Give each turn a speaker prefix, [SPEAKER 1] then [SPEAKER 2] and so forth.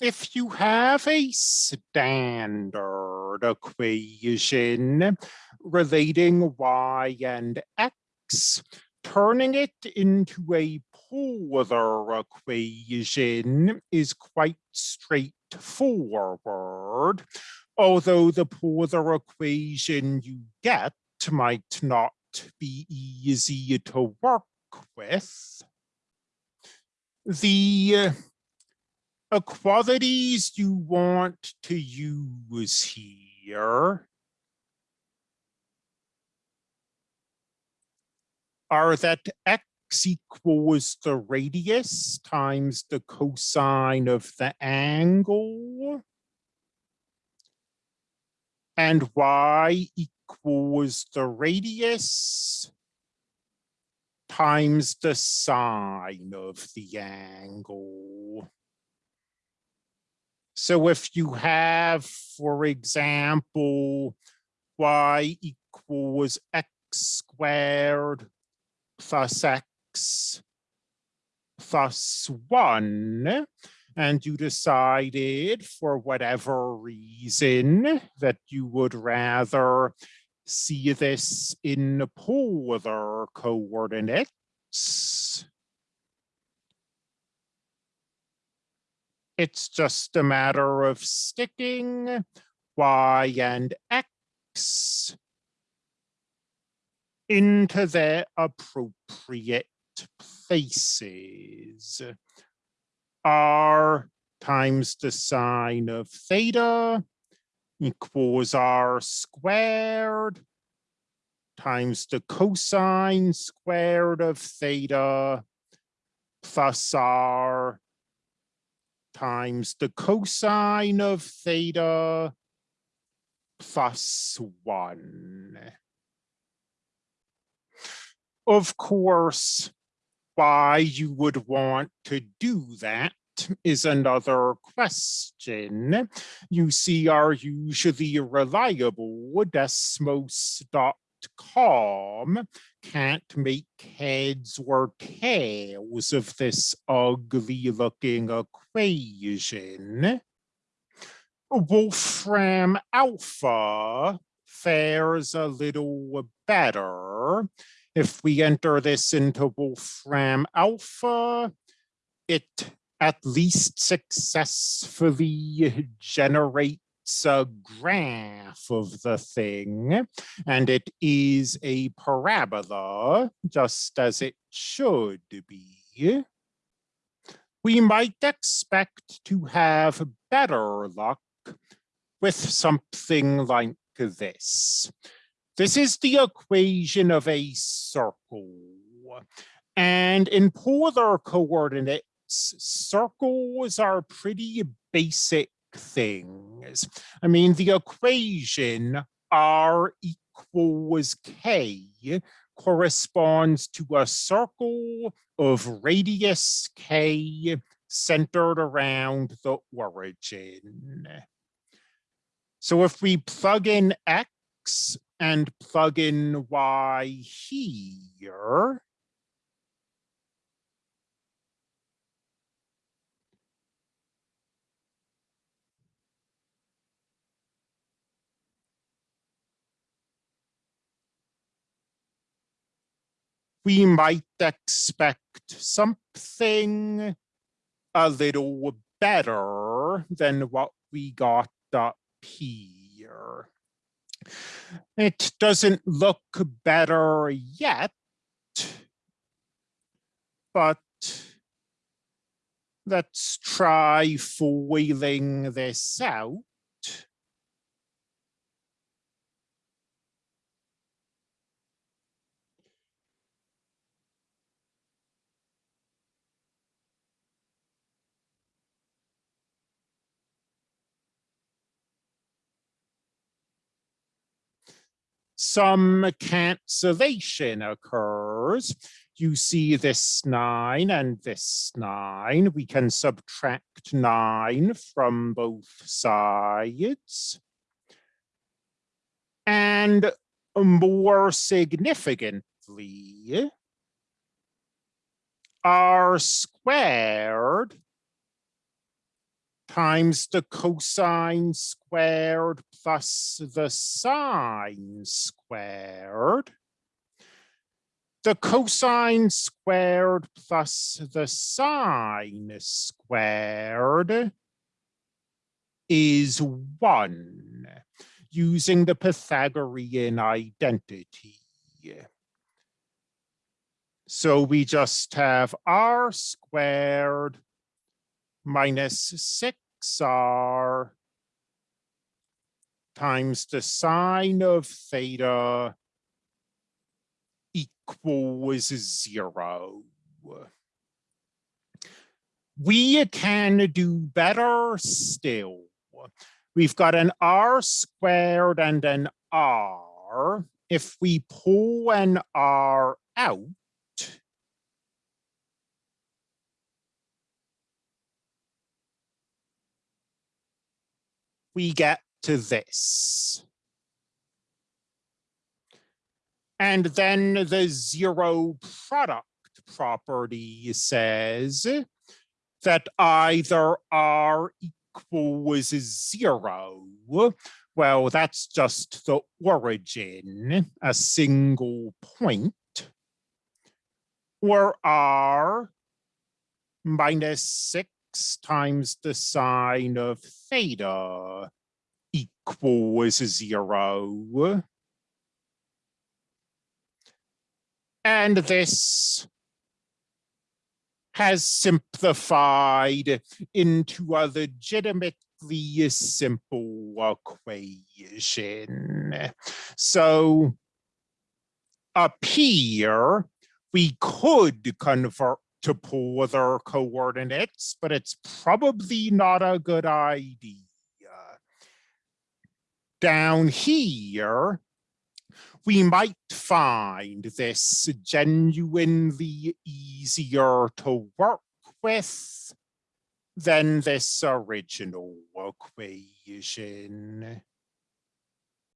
[SPEAKER 1] if you have a standard equation relating y and x, turning it into a polar equation is quite straightforward, although the polar equation you get might not be easy to work with. The uh, equalities you want to use here are that x equals the radius times the cosine of the angle and y equals the radius times the sine of the angle. So if you have, for example, y equals x squared plus x plus one, and you decided for whatever reason that you would rather see this in polar coordinates, It's just a matter of sticking y and x into their appropriate places. r times the sine of theta equals r squared times the cosine squared of theta plus r times the cosine of theta plus one. Of course, why you would want to do that is another question. You see our usually reliable Desmos.com can't make heads or tails of this ugly looking equation. Wolfram alpha fares a little better. If we enter this into Wolfram alpha, it at least successfully generates a graph of the thing, and it is a parabola, just as it should be. We might expect to have better luck with something like this. This is the equation of a circle. And in polar coordinates, circles are pretty basic things. I mean, the equation R equals K corresponds to a circle of radius K centered around the origin. So if we plug in X and plug in Y here, we might expect something a little better than what we got up here. It doesn't look better yet, but let's try foiling this out. Some cancellation occurs. You see this nine and this nine. We can subtract nine from both sides. And more significantly, r squared times the cosine squared plus the sine squared. The cosine squared plus the sine squared is one using the Pythagorean identity. So we just have r squared minus 6r times the sine of theta equals zero. We can do better still. We've got an r squared and an r. If we pull an r out, we get to this. And then the zero product property says that either R equals zero. Well, that's just the origin, a single point, or R minus six times the sine of theta equals zero. And this has simplified into a legitimately simple equation. So up here, we could convert to polar coordinates, but it's probably not a good idea. Down here, we might find this genuinely easier to work with than this original equation.